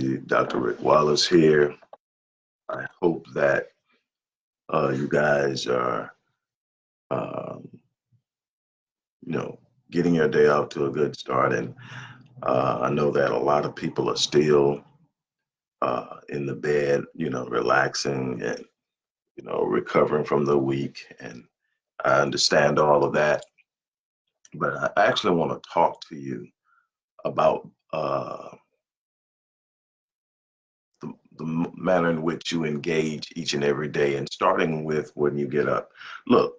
Dr. Rick Wallace here. I hope that uh, you guys are, um, you know, getting your day off to a good start. And uh, I know that a lot of people are still uh, in the bed, you know, relaxing and, you know, recovering from the week. And I understand all of that. But I actually want to talk to you about uh, the, the manner in which you engage each and every day and starting with when you get up. Look,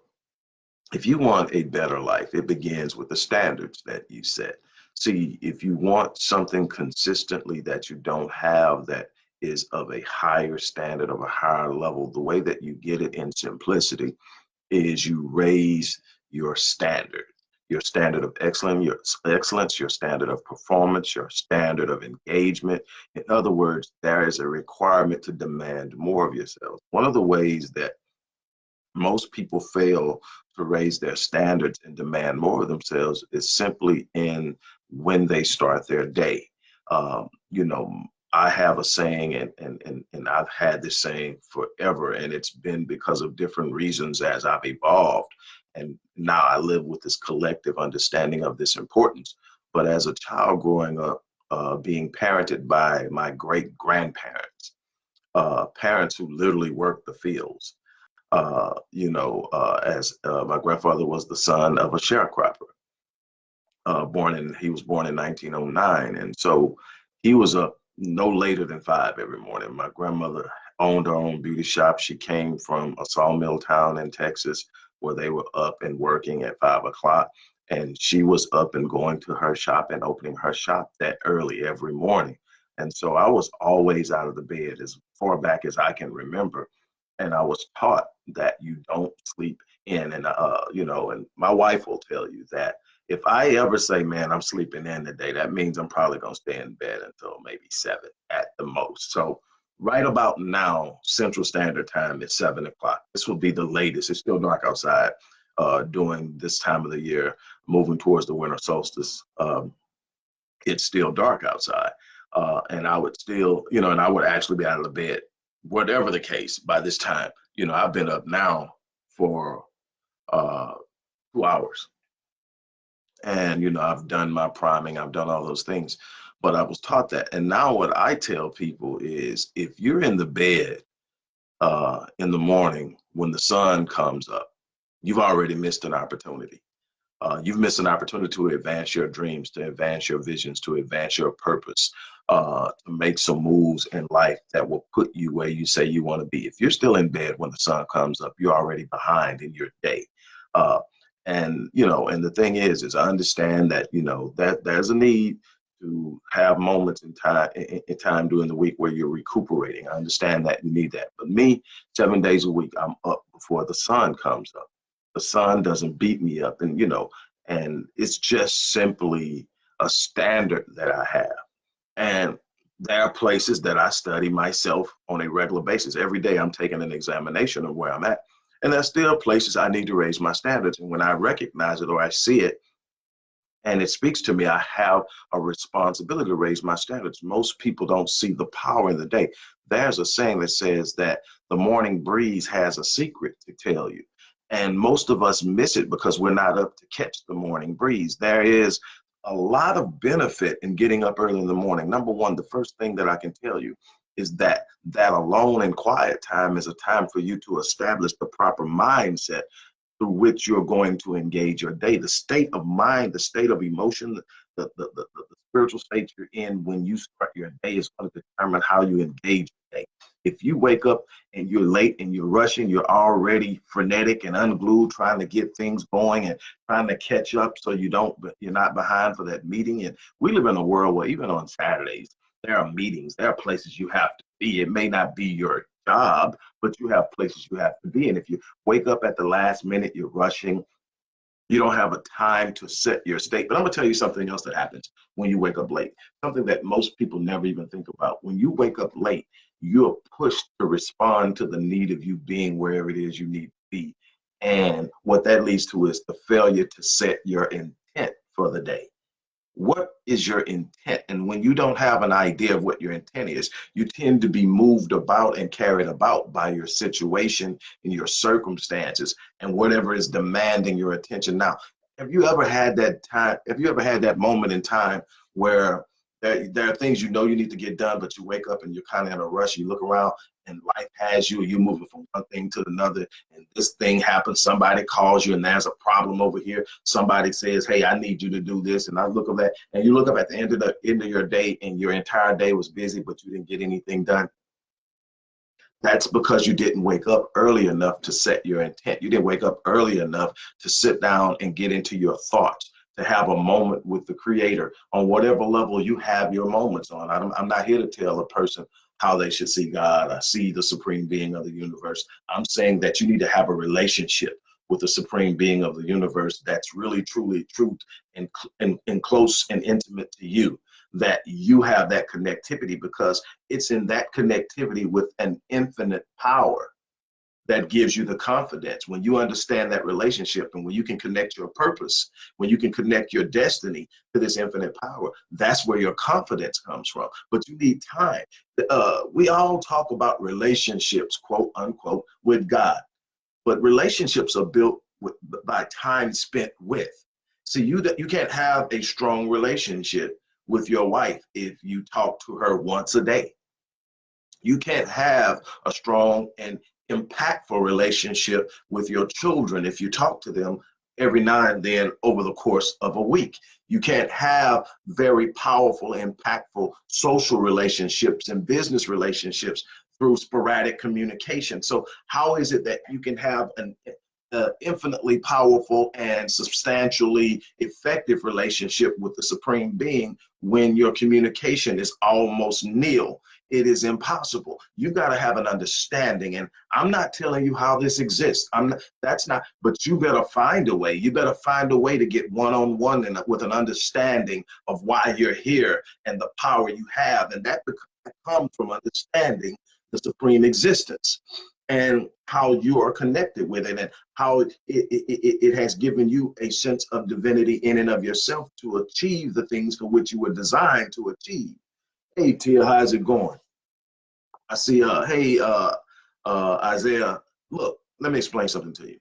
if you want a better life, it begins with the standards that you set. See, if you want something consistently that you don't have that is of a higher standard, of a higher level, the way that you get it in simplicity is you raise your standard your standard of excellence, your excellence, your standard of performance, your standard of engagement. In other words, there is a requirement to demand more of yourself. One of the ways that most people fail to raise their standards and demand more of themselves is simply in when they start their day. Um, you know, I have a saying, and, and, and, and I've had this saying forever, and it's been because of different reasons as I've evolved and now I live with this collective understanding of this importance. But as a child growing up, uh, being parented by my great grandparents, uh, parents who literally worked the fields. Uh, you know, uh, as uh, my grandfather was the son of a sharecropper, uh, born in he was born in 1909, and so he was up no later than five every morning. My grandmother owned her own beauty shop. She came from a sawmill town in Texas where they were up and working at five o'clock. And she was up and going to her shop and opening her shop that early every morning. And so I was always out of the bed as far back as I can remember. And I was taught that you don't sleep in. And, uh, you know, and my wife will tell you that if I ever say, man, I'm sleeping in today, that means I'm probably going to stay in bed until maybe seven at the most. So right about now, Central Standard Time is seven o'clock. This will be the latest. It's still dark outside uh, during this time of the year, moving towards the winter solstice. Um, it's still dark outside. Uh, and I would still, you know, and I would actually be out of the bed, whatever the case, by this time. You know, I've been up now for uh, two hours. And, you know, I've done my priming, I've done all those things but I was taught that. And now what I tell people is if you're in the bed uh, in the morning when the sun comes up, you've already missed an opportunity. Uh, you've missed an opportunity to advance your dreams, to advance your visions, to advance your purpose, uh, to make some moves in life that will put you where you say you want to be. If you're still in bed when the sun comes up, you're already behind in your day. Uh, and you know, and the thing is, is I understand that you know that there's a need to have moments in time in, time during the week where you're recuperating. I understand that you need that. But me, seven days a week, I'm up before the sun comes up. The sun doesn't beat me up, and you know, and it's just simply a standard that I have. And there are places that I study myself on a regular basis. Every day I'm taking an examination of where I'm at. And there's still places I need to raise my standards. And when I recognize it or I see it, and it speaks to me. I have a responsibility to raise my standards. Most people don't see the power in the day. There's a saying that says that the morning breeze has a secret to tell you. And most of us miss it because we're not up to catch the morning breeze. There is a lot of benefit in getting up early in the morning. Number one, the first thing that I can tell you is that that alone and quiet time is a time for you to establish the proper mindset through which you're going to engage your day. The state of mind, the state of emotion, the, the, the, the, spiritual state you're in when you start your day is going to determine how you engage your day. If you wake up and you're late and you're rushing, you're already frenetic and unglued, trying to get things going and trying to catch up so you don't, you're not behind for that meeting. And we live in a world where even on Saturdays, there are meetings, there are places you have to be. It may not be your job, but you have places you have to be. And if you wake up at the last minute, you're rushing, you don't have a time to set your state. But I'm gonna tell you something else that happens when you wake up late. Something that most people never even think about. When you wake up late, you're pushed to respond to the need of you being wherever it is you need to be. And what that leads to is the failure to set your intent for the day. What is your intent? And when you don't have an idea of what your intent is, you tend to be moved about and carried about by your situation and your circumstances and whatever is demanding your attention. Now, have you ever had that time? Have you ever had that moment in time where there, there are things you know you need to get done, but you wake up and you're kind of in a rush. You look around and life has you, you're moving from one thing to another, and this thing happens. Somebody calls you, and there's a problem over here. Somebody says, "Hey, I need you to do this," and I look at that, and you look up at the end of the end of your day, and your entire day was busy, but you didn't get anything done. That's because you didn't wake up early enough to set your intent. You didn't wake up early enough to sit down and get into your thoughts to have a moment with the creator on whatever level you have your moments on. I'm, I'm not here to tell a person how they should see God. I see the supreme being of the universe. I'm saying that you need to have a relationship with the supreme being of the universe that's really, truly, truth and, and, and close and intimate to you that you have that connectivity because it's in that connectivity with an infinite power that gives you the confidence. When you understand that relationship and when you can connect your purpose when you can connect your destiny to this infinite power that's where your confidence comes from. But you need time. Uh, we all talk about relationships quote unquote with god. But relationships are built with, by time spent with. See you you can't have a strong relationship with your wife if you talk to her once a day. You can't have a strong and impactful relationship with your children if you talk to them every now and then over the course of a week. You can't have very powerful, impactful social relationships and business relationships through sporadic communication. So how is it that you can have an uh, infinitely powerful and substantially effective relationship with the supreme being when your communication is almost nil it is impossible. You got to have an understanding. And I'm not telling you how this exists. I'm not, that's not, but you better find a way. You better find a way to get one on one and with an understanding of why you're here and the power you have. And that comes from understanding the supreme existence and how you are connected with it and how it, it, it, it, has given you a sense of divinity in and of yourself to achieve the things for which you were designed to achieve. Hey Tia, how's it going? I see uh hey uh uh Isaiah, look, let me explain something to you.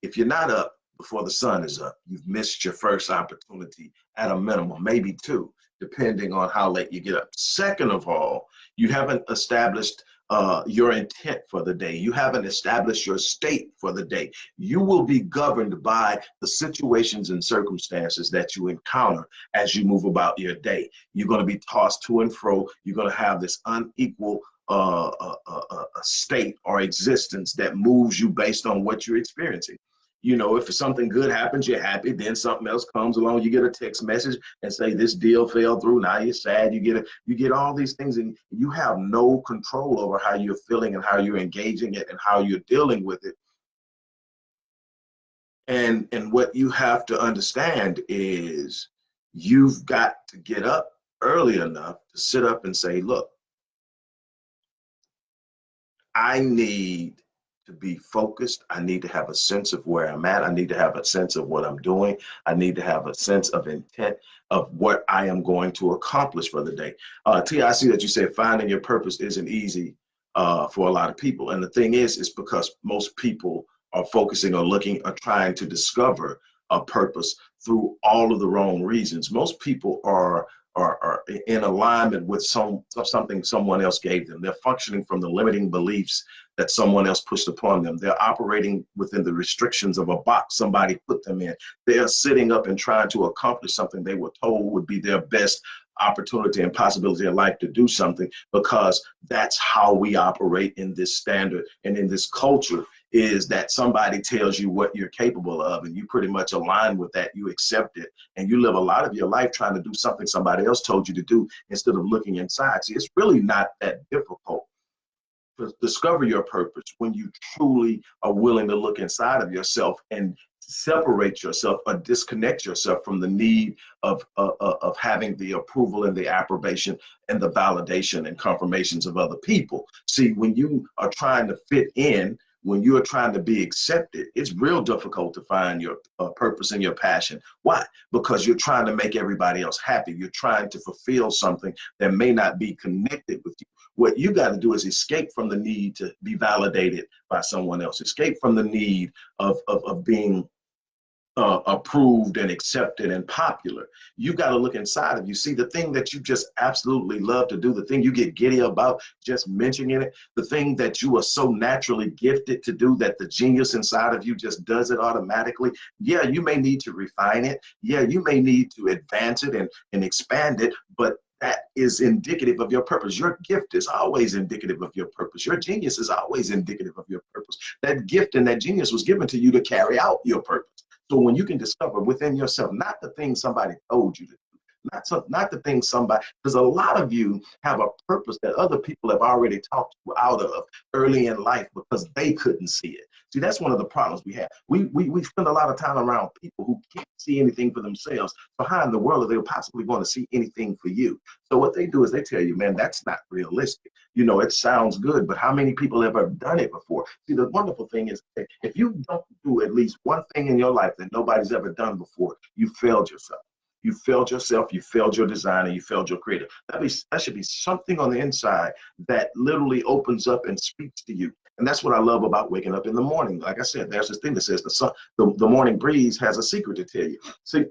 If you're not up before the sun is up, you've missed your first opportunity at a minimum, maybe two, depending on how late you get up. Second of all, you haven't established uh, your intent for the day. You haven't established your state for the day. You will be governed by the situations and circumstances that you encounter as you move about your day. You're going to be tossed to and fro. You're going to have this unequal uh, uh, uh, uh state or existence that moves you based on what you're experiencing you know, if something good happens, you're happy. Then something else comes along, you get a text message and say this deal fell through. Now you're sad. You get it. You get all these things, and you have no control over how you're feeling and how you're engaging it and how you're dealing with it. And and what you have to understand is you've got to get up early enough to sit up and say, look, I need to be focused. I need to have a sense of where I'm at. I need to have a sense of what I'm doing. I need to have a sense of intent of what I am going to accomplish for the day. Uh, T, I see that you said finding your purpose isn't easy uh, for a lot of people. And the thing is, it's because most people are focusing or looking or trying to discover a purpose through all of the wrong reasons. Most people are are, are in alignment with some something someone else gave them. They're functioning from the limiting beliefs that someone else pushed upon them. They're operating within the restrictions of a box somebody put them in. They are sitting up and trying to accomplish something they were told would be their best opportunity and possibility in life to do something because that's how we operate in this standard and in this culture is that somebody tells you what you're capable of and you pretty much align with that you accept it and you live a lot of your life trying to do something somebody else told you to do instead of looking inside see it's really not that difficult to discover your purpose when you truly are willing to look inside of yourself and separate yourself or disconnect yourself from the need of, uh, uh, of having the approval and the approbation and the validation and confirmations of other people. See, when you are trying to fit in when you're trying to be accepted, it's real difficult to find your uh, purpose and your passion. Why? Because you're trying to make everybody else happy. You're trying to fulfill something that may not be connected with you. What you got to do is escape from the need to be validated by someone else, escape from the need of, of, of being uh, approved and accepted and popular. You got to look inside of you. See, the thing that you just absolutely love to do, the thing you get giddy about just mentioning it, the thing that you are so naturally gifted to do that the genius inside of you just does it automatically. Yeah, you may need to refine it. Yeah, you may need to advance it and, and expand it, but that is indicative of your purpose. Your gift is always indicative of your purpose. Your genius is always indicative of your purpose. That gift and that genius was given to you to carry out your purpose. So when you can discover within yourself, not the thing somebody told you to do, not some, not the thing somebody, because a lot of you have a purpose that other people have already talked you out of early in life because they couldn't see it. See, that's one of the problems we have. We, we, we spend a lot of time around people who can't see anything for themselves. In the world are they possibly going to see anything for you? So what they do is they tell you, man, that's not realistic. You know, it sounds good, but how many people have ever done it before? See, the wonderful thing is if you don't do at least one thing in your life that nobody's ever done before, you failed yourself. You failed yourself, you failed your designer, you failed your creator. That, be, that should be something on the inside that literally opens up and speaks to you. And that's what I love about waking up in the morning. Like I said, there's this thing that says the sun, the, the morning breeze has a secret to tell you. See,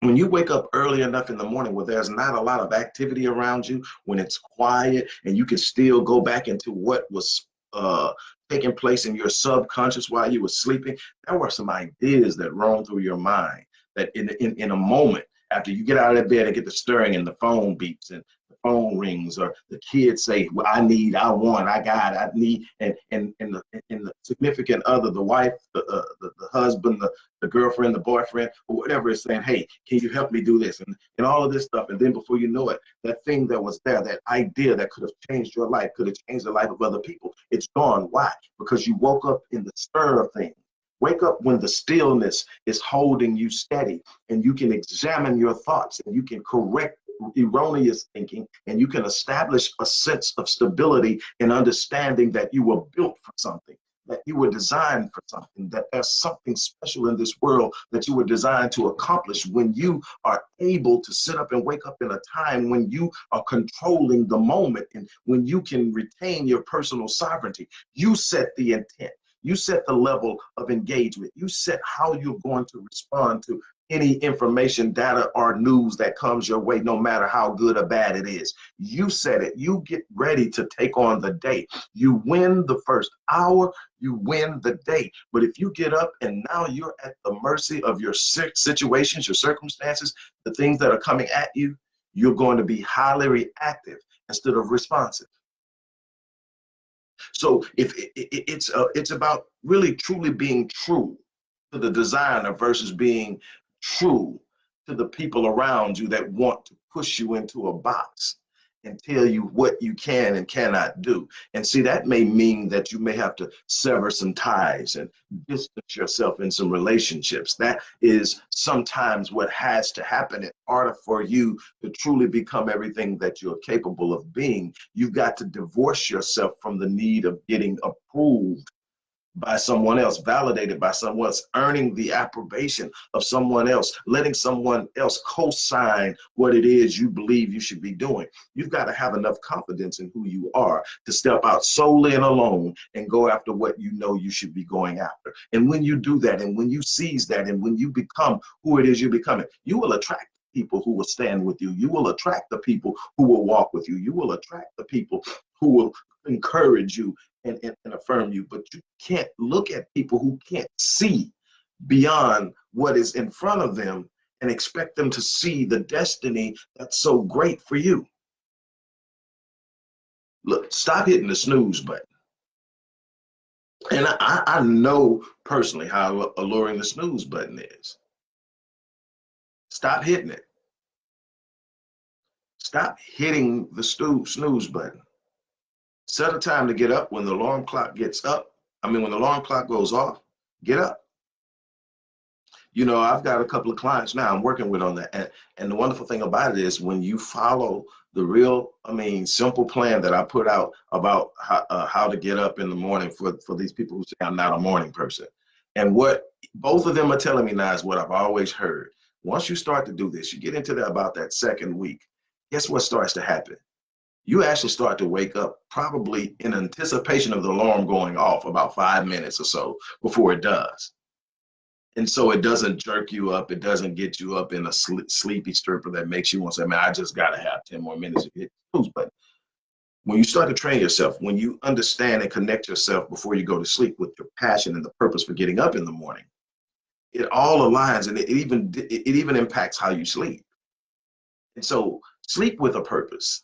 when you wake up early enough in the morning where there's not a lot of activity around you, when it's quiet and you can still go back into what was uh, taking place in your subconscious while you were sleeping, there were some ideas that roam through your mind that in, in, in a moment, after you get out of that bed and get the stirring and the phone beeps and phone rings or the kids say, well, I need, I want, I got, I need, and and and the, and the significant other, the wife, the, uh, the, the husband, the, the girlfriend, the boyfriend, or whatever is saying, hey, can you help me do this? And, and all of this stuff. And then before you know it, that thing that was there, that idea that could have changed your life, could have changed the life of other people, it's gone. Why? Because you woke up in the stir of things. Wake up when the stillness is holding you steady and you can examine your thoughts and you can correct erroneous thinking and you can establish a sense of stability and understanding that you were built for something that you were designed for something, that there's something special in this world that you were designed to accomplish when you are able to sit up and wake up in a time when you are controlling the moment and when you can retain your personal sovereignty. You set the intent. You set the level of engagement. You set how you're going to respond to any information, data, or news that comes your way, no matter how good or bad it is. You said it. You get ready to take on the day. You win the first hour, you win the day. But if you get up and now you're at the mercy of your situations, your circumstances, the things that are coming at you, you're going to be highly reactive instead of responsive. So if it, it, it's uh, it's about really truly being true to the designer versus being true to the people around you that want to push you into a box and tell you what you can and cannot do. And see, that may mean that you may have to sever some ties and distance yourself in some relationships. That is sometimes what has to happen in order for you to truly become everything that you're capable of being. You've got to divorce yourself from the need of getting approved by someone else, validated by someone else, earning the approbation of someone else, letting someone else co-sign what it is you believe you should be doing. You've got to have enough confidence in who you are to step out solely and alone and go after what you know you should be going after. And when you do that, and when you seize that, and when you become who it is you're becoming, you will attract people who will stand with you. You will attract the people who will walk with you. You will attract the people who will encourage you and, and, and affirm you, but you can't look at people who can't see beyond what is in front of them and expect them to see the destiny that's so great for you. Look, stop hitting the snooze button. And I, I know personally how alluring the snooze button is. Stop hitting it. Stop hitting the snooze button. Set a time to get up when the alarm clock gets up. I mean, when the alarm clock goes off, get up. You know, I've got a couple of clients now I'm working with on that. And, and the wonderful thing about it is when you follow the real, I mean, simple plan that I put out about how, uh, how to get up in the morning for, for these people who say I'm not a morning person. And what both of them are telling me now is what I've always heard. Once you start to do this, you get into that about that second week, guess what starts to happen? You actually start to wake up probably in anticipation of the alarm going off about five minutes or so before it does and so it doesn't jerk you up. It doesn't get you up in a sl sleepy stupor that makes you want to say, man, I just got to have 10 more minutes to hit snooze. When you start to train yourself, when you understand and connect yourself before you go to sleep with your passion and the purpose for getting up in the morning, it all aligns and it even it even impacts how you sleep. And so sleep with a purpose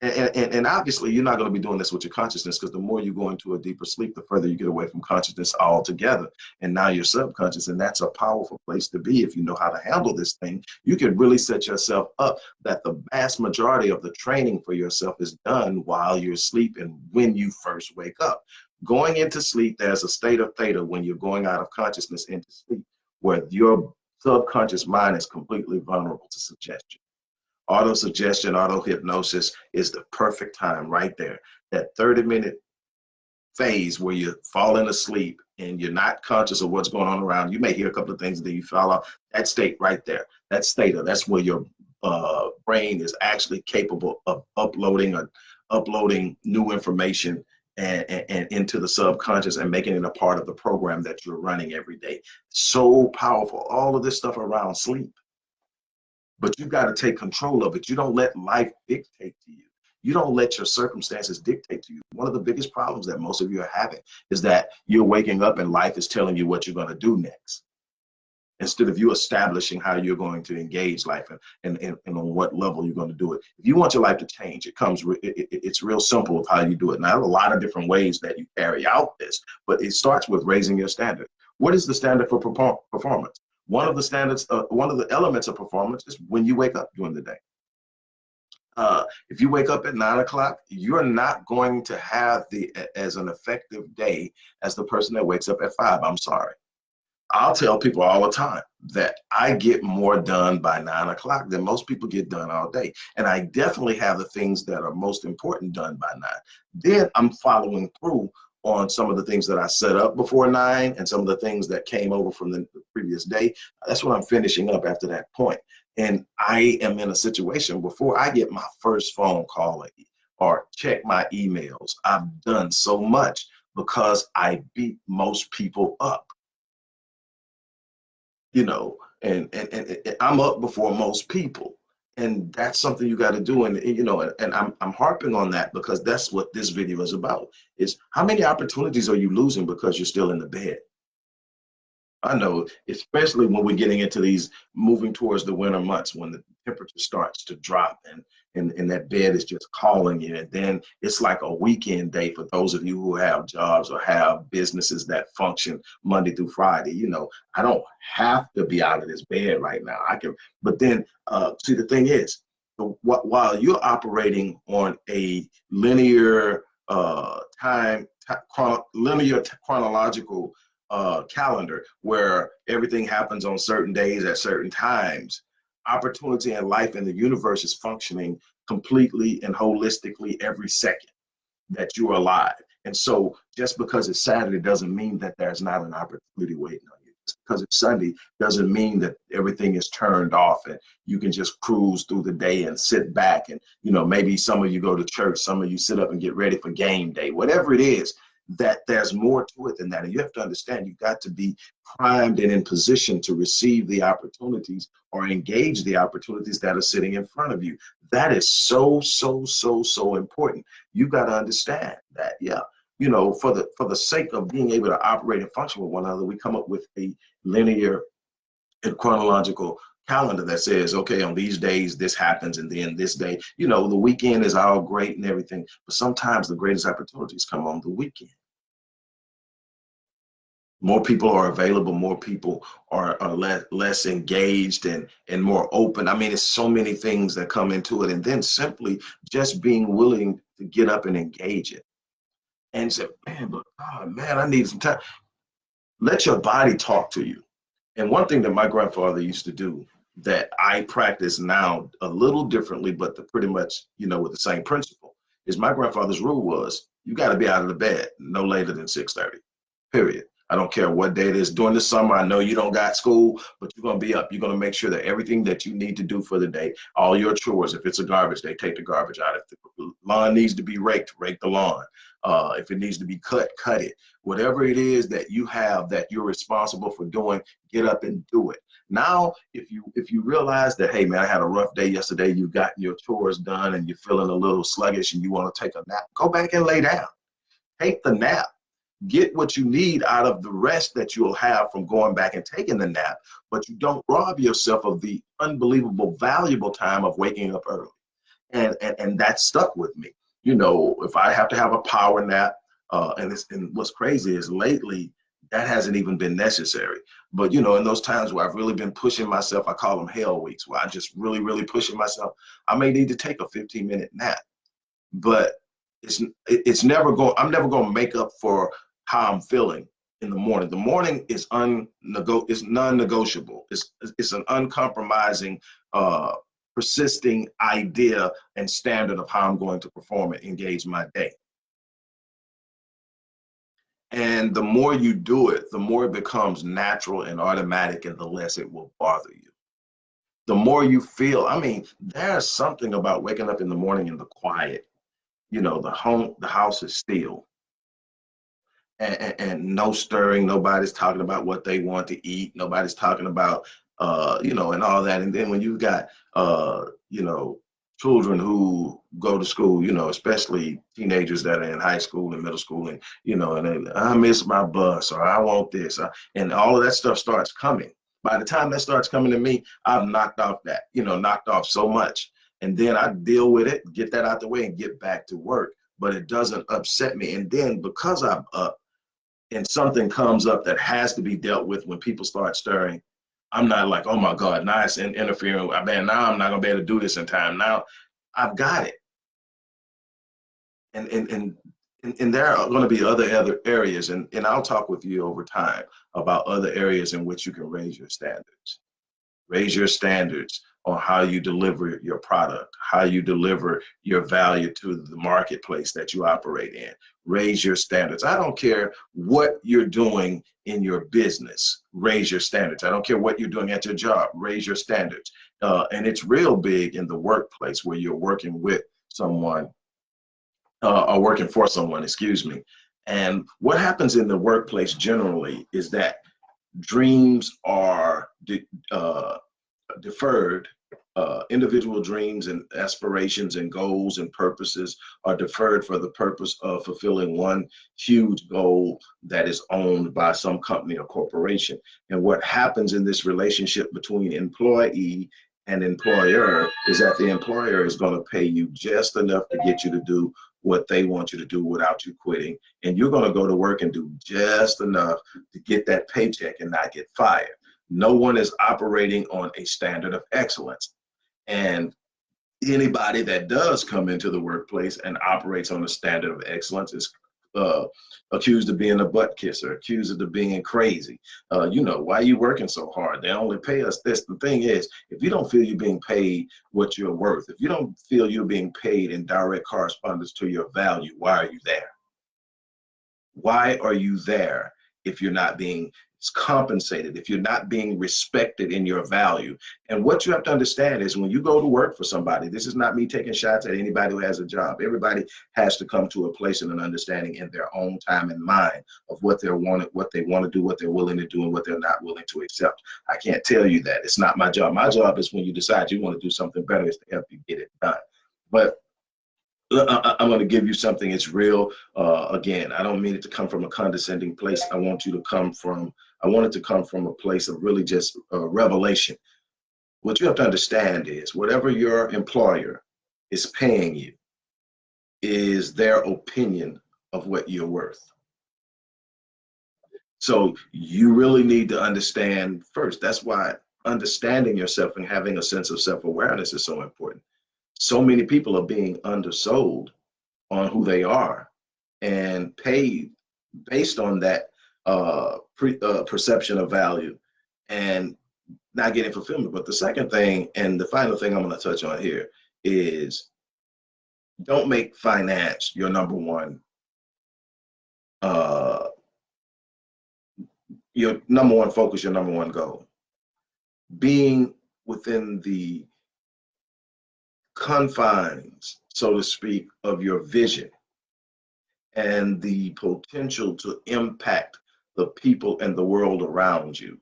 and, and, and, obviously you're not going to be doing this with your consciousness because the more you go into a deeper sleep, the further you get away from consciousness altogether. And now you're subconscious, and that's a powerful place to be if you know how to handle this thing. You can really set yourself up that the vast majority of the training for yourself is done while you're asleep and when you first wake up. Going into sleep, there's a state of theta when you're going out of consciousness into sleep, where your subconscious mind is completely vulnerable to suggestion. Auto suggestion, auto hypnosis is the perfect time right there. That 30 minute phase where you're falling asleep and you're not conscious of what's going on around. You may hear a couple of things that you fall off. That state right there, that state that's where your uh, brain is actually capable of uploading or uploading new information and, and, and, into the subconscious and making it a part of the program that you're running every day. So powerful. All of this stuff around sleep but you got to take control of it. You don't let life dictate to you. You don't let your circumstances dictate to you. One of the biggest problems that most of you are having is that you're waking up and life is telling you what you're going to do next. Instead of you establishing how you're going to engage life and, and, and, and on what level you're going to do it. If you want your life to change, it comes, it, it, it's real simple of how you do it. Now, a lot of different ways that you carry out this, but it starts with raising your standard. What is the standard for performance? One of the standards, uh, one of the elements of performance is when you wake up during the day. Uh, if you wake up at nine o'clock, you're not going to have the as an effective day as the person that wakes up at five. I'm sorry. I'll tell people all the time that I get more done by nine o'clock than most people get done all day. And I definitely have the things that are most important done by nine. Then I'm following through on some of the things that I set up before nine and some of the things that came over from the previous day. That's what I'm finishing up after that point. And I am in a situation before I get my first phone call or check my emails. I've done so much because I beat most people up. You know, and, and, and I'm up before most people and that's something you got to do and, you know and, and, I'm, I'm harping on that because that's what this video is about is how many opportunities are you losing because you're still in the bed I know, especially when we're getting into these moving towards the winter months when the temperature starts to drop and, and, and that bed is just calling you. And then it's like a weekend day for those of you who have jobs or have businesses that function Monday through Friday. You know, I don't have to be out of this bed right now. I can, but then uh, see, the thing is, while you're operating on a linear uh, time, linear chronological uh, calendar where everything happens on certain days at certain times. Opportunity and life in the universe is functioning completely and holistically every second that you're alive. And so just because it's Saturday doesn't mean that there's not an opportunity waiting on you. Just because it's Sunday doesn't mean that everything is turned off and you can just cruise through the day and sit back and, you know, maybe some of you go to church, some of you sit up and get ready for game day, whatever it is, that there's more to it than that. And you have to understand you've got to be primed and in position to receive the opportunities or engage the opportunities that are sitting in front of you. That is so, so, so, so important. You've got to understand that, yeah. You know, for the for the sake of being able to operate and function with one another, we come up with a linear and chronological calendar that says, okay, on these days, this happens, and then this day, you know, the weekend is all great and everything, but sometimes the greatest opportunities come on the weekend. More people are available, more people are, are less, less engaged and, and more open. I mean, it's so many things that come into it. And then simply just being willing to get up and engage it. And say, man, but oh, man, I need some time. Let your body talk to you. And one thing that my grandfather used to do that I practice now a little differently, but the pretty much, you know, with the same principle is my grandfather's rule was you got to be out of the bed no later than 6.30, period. I don't care what day it is. During the summer, I know you don't got school, but you're gonna be up. You're gonna make sure that everything that you need to do for the day, all your chores, if it's a garbage day, take the garbage out. If the lawn needs to be raked, rake the lawn. Uh, if it needs to be cut, cut it. Whatever it is that you have that you're responsible for doing, get up and do it. Now, if you if you realize that, hey man, I had a rough day yesterday, you've gotten your chores done and you're feeling a little sluggish and you want to take a nap, go back and lay down. Take the nap get what you need out of the rest that you'll have from going back and taking the nap, but you don't rob yourself of the unbelievable valuable time of waking up early. And, and, and that stuck with me. You know, if I have to have a power nap, uh, and, and what's crazy is lately, that hasn't even been necessary. But you know, in those times where I've really been pushing myself, I call them hell weeks, where I just really, really pushing myself, I may need to take a 15 minute nap. But it's it's never going i'm never going to make up for how I'm feeling in the morning. The morning is unnego is non-negotiable. It's it's an uncompromising, uh, persisting idea and standard of how I'm going to perform and engage my day. And the more you do it, the more it becomes natural and automatic, and the less it will bother you. The more you feel, I mean, there's something about waking up in the morning in the quiet. You know, the home, the house is still and, and, no stirring. Nobody's talking about what they want to eat. Nobody's talking about, uh, you know, and all that. And then when you've got, uh, you know, children who go to school, you know, especially teenagers that are in high school and middle school, and you know, and I miss my bus or I want this, and all of that stuff starts coming. By the time that starts coming to me, I've knocked off that, you know, knocked off so much, and then I deal with it, get that out the way, and get back to work. But it doesn't upset me. And then because I'm up, and something comes up that has to be dealt with when people start stirring, I'm not like, oh my God, now it's interfering. I mean, now I'm not gonna be able to do this in time. Now I've got it. And and and and, there are going to be other other areas, and, and I'll talk with you over time about other areas in which you can raise your standards. Raise your standards on how you deliver your product, how you deliver your value to the marketplace that you operate in. Raise your standards. I don't care what you're doing in your business, raise your standards. I don't care what you're doing at your job, raise your standards. Uh, and it's real big in the workplace where you're working with someone uh, or working for someone, excuse me. And what happens in the workplace generally is that dreams are uh, deferred, uh, individual dreams and aspirations and goals and purposes are deferred for the purpose of fulfilling one huge goal that is owned by some company or corporation. And what happens in this relationship between employee and employer is that the employer is going to pay you just enough to get you to do what they want you to do without you quitting. And you're going to go to work and do just enough to get that paycheck and not get fired no one is operating on a standard of excellence. And anybody that does come into the workplace and operates on a standard of excellence is uh, accused of being a butt kisser, accused of being crazy. Uh, you know, why are you working so hard? They only pay us this. The thing is, if you don't feel you're being paid what you're worth, if you don't feel you're being paid in direct correspondence to your value, why are you there? Why are you there if you're not being compensated, if you're not being respected in your value. And what you have to understand is when you go to work for somebody, this is not me taking shots at anybody who has a job. Everybody has to come to a place and an understanding in their own time and mind of what they're wanted, what they want to do, what they're willing to do, and what they're not willing to accept. I can't tell you that. It's not my job. My job is when you decide you want to do something better is to help you get it done. But uh, uh, uh, I'm going to give you something. It's real. Uh, again, I don't mean it to come from a condescending place. I want you to come from I want it to come from a place of really just uh, revelation. What you have to understand is whatever your employer is paying you is their opinion of what you're worth. So you really need to understand first. That's why understanding yourself and having a sense of self-awareness is so important. So many people are being undersold on who they are and paid based on that uh, pre, uh, perception of value. And not getting fulfillment. But the second thing, and the final thing I'm going to touch on here is don't make finance your number one uh your number one focus your number one goal being within the confines so to speak of your vision and the potential to impact the people and the world around you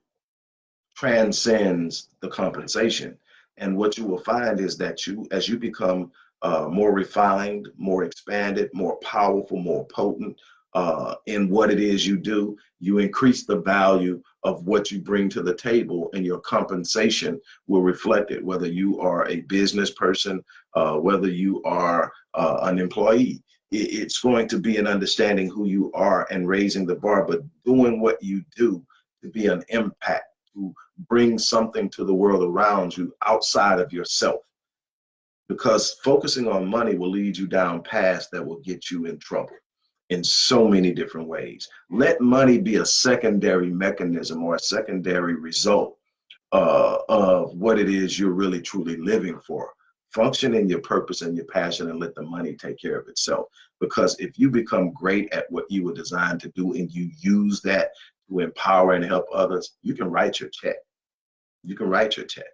transcends the compensation and what you will find is that you as you become uh, more refined, more expanded, more powerful, more potent uh, in what it is you do. You increase the value of what you bring to the table, and your compensation will reflect it, whether you are a business person, uh, whether you are uh, an employee. It's going to be an understanding who you are and raising the bar, but doing what you do to be an impact, to bring something to the world around you outside of yourself because focusing on money will lead you down paths that will get you in trouble in so many different ways. Let money be a secondary mechanism or a secondary result uh, of what it is you're really truly living for. Function in your purpose and your passion and let the money take care of itself. Because if you become great at what you were designed to do and you use that to empower and help others, you can write your check. You can write your check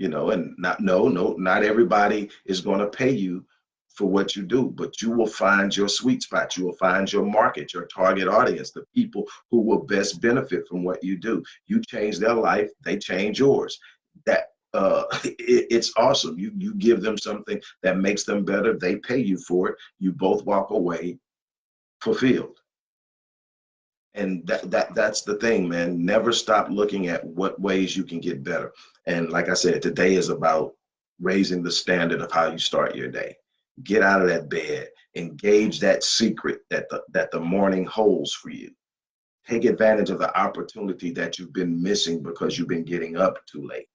you know, and not no, no, not everybody is going to pay you for what you do, but you will find your sweet spot. You will find your market, your target audience, the people who will best benefit from what you do. You change their life, they change yours. That uh, it, it's awesome. You you give them something that makes them better. They pay you for it. You both walk away fulfilled. And that that that's the thing man. Never stop looking at what ways you can get better. And like i said today is about raising the standard of how you start your day. Get out of that bed. Engage that secret that the that the morning holds for you. Take advantage of the opportunity that you've been missing because you've been getting up too late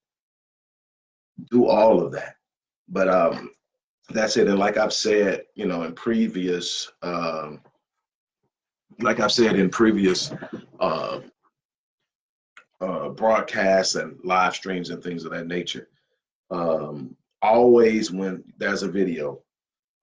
do all of that but um that's it and like i've said you know in previous um like I've said in previous uh, uh, broadcasts and live streams and things of that nature, um, always when there's a video,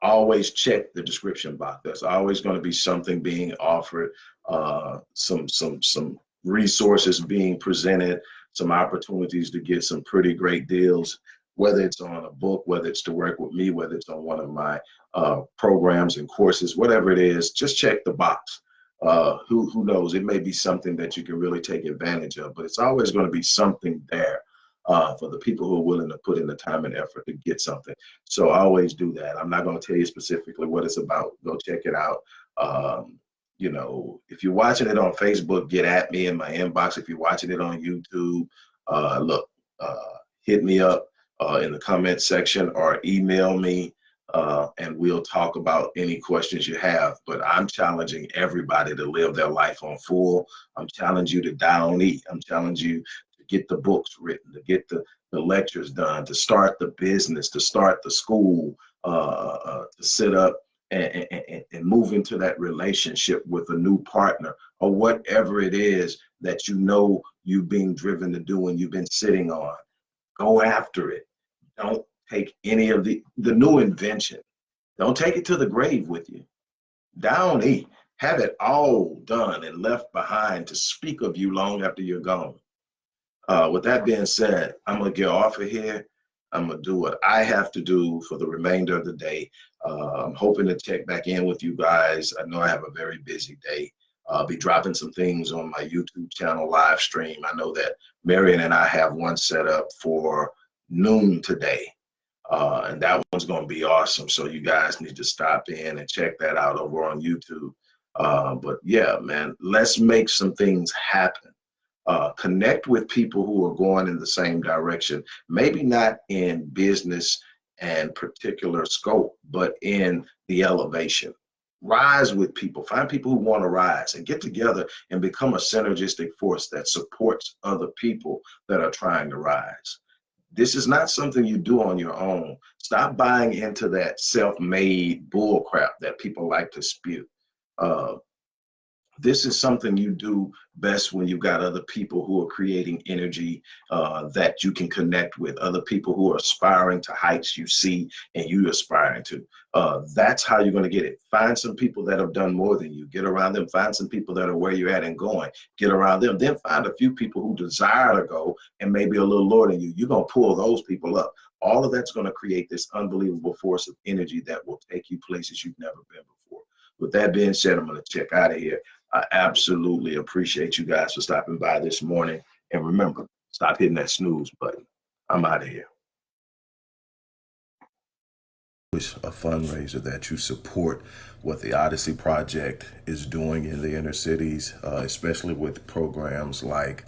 always check the description box. There's always going to be something being offered, uh, some some some resources being presented, some opportunities to get some pretty great deals. Whether it's on a book, whether it's to work with me, whether it's on one of my uh, programs and courses, whatever it is, just check the box uh, who who knows? It may be something that you can really take advantage of, but it's always going to be something there uh, for the people who are willing to put in the time and effort to get something. So I always do that. I'm not going to tell you specifically what it's about. Go check it out. Um, you know, if you're watching it on Facebook, get at me in my inbox. If you're watching it on YouTube, uh, look, uh, hit me up uh, in the comment section or email me uh, and we'll talk about any questions you have. But I'm challenging everybody to live their life on full. I'm challenging you to down eat. I'm challenging you to get the books written, to get the, the lectures done, to start the business, to start the school, uh, uh, to set up and, and, and move into that relationship with a new partner or whatever it is that you know you've been driven to do and you've been sitting on. Go after it. Don't take any of the the new invention. Don't take it to the grave with you. Down E. Have it all done and left behind to speak of you long after you're gone. Uh, with that being said, I'm gonna get off of here. I'm gonna do what I have to do for the remainder of the day. Uh, I'm hoping to check back in with you guys. I know I have a very busy day. I'll be dropping some things on my YouTube channel live stream. I know that Marion and I have one set up for noon today. Uh, and that one's going to be awesome. So you guys need to stop in and check that out over on YouTube. Uh, but yeah, man, let's make some things happen. Uh, connect with people who are going in the same direction. Maybe not in business and particular scope, but in the elevation. Rise with people. Find people who want to rise and get together and become a synergistic force that supports other people that are trying to rise. This is not something you do on your own. Stop buying into that self-made bullcrap that people like to spew. Uh, this is something you do best when you've got other people who are creating energy uh, that you can connect with, other people who are aspiring to heights you see and you aspiring to. Uh, that's how you're going to get it. Find some people that have done more than you. Get around them. Find some people that are where you're at and going. Get around them. Then find a few people who desire to go and maybe a little lower than you. You're going to pull those people up. All of that's going to create this unbelievable force of energy that will take you places you've never been before. With that being said, I'm going to check out of here. I absolutely appreciate you guys for stopping by this morning. And remember, stop hitting that snooze button. I'm out of here. a fundraiser that you support what the Odyssey Project is doing in the inner cities, uh, especially with programs like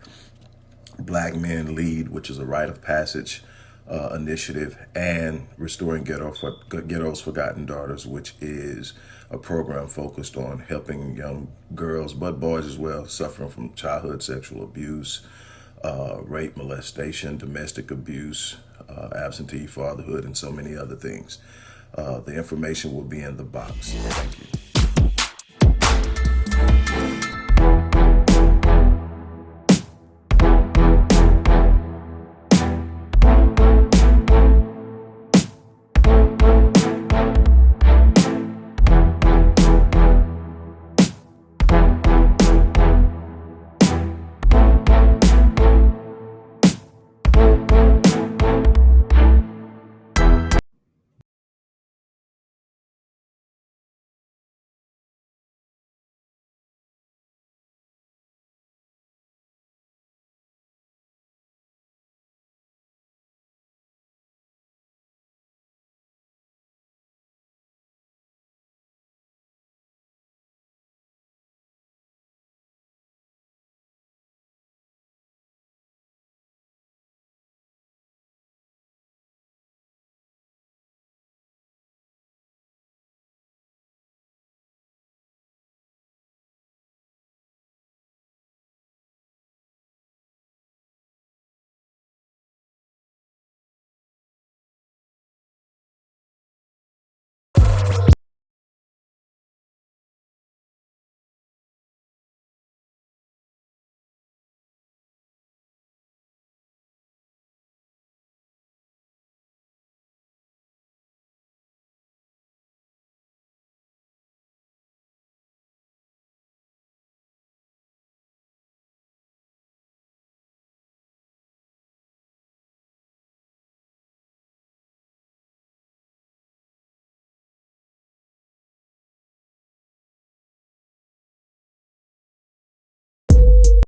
Black Men Lead, which is a rite of passage uh, initiative, and Restoring Ghetto for, Ghetto's Forgotten Daughters, which is a program focused on helping young girls, but boys as well, suffering from childhood sexual abuse, uh, rape, molestation, domestic abuse, uh, absentee fatherhood, and so many other things. Uh, the information will be in the box. Thank you.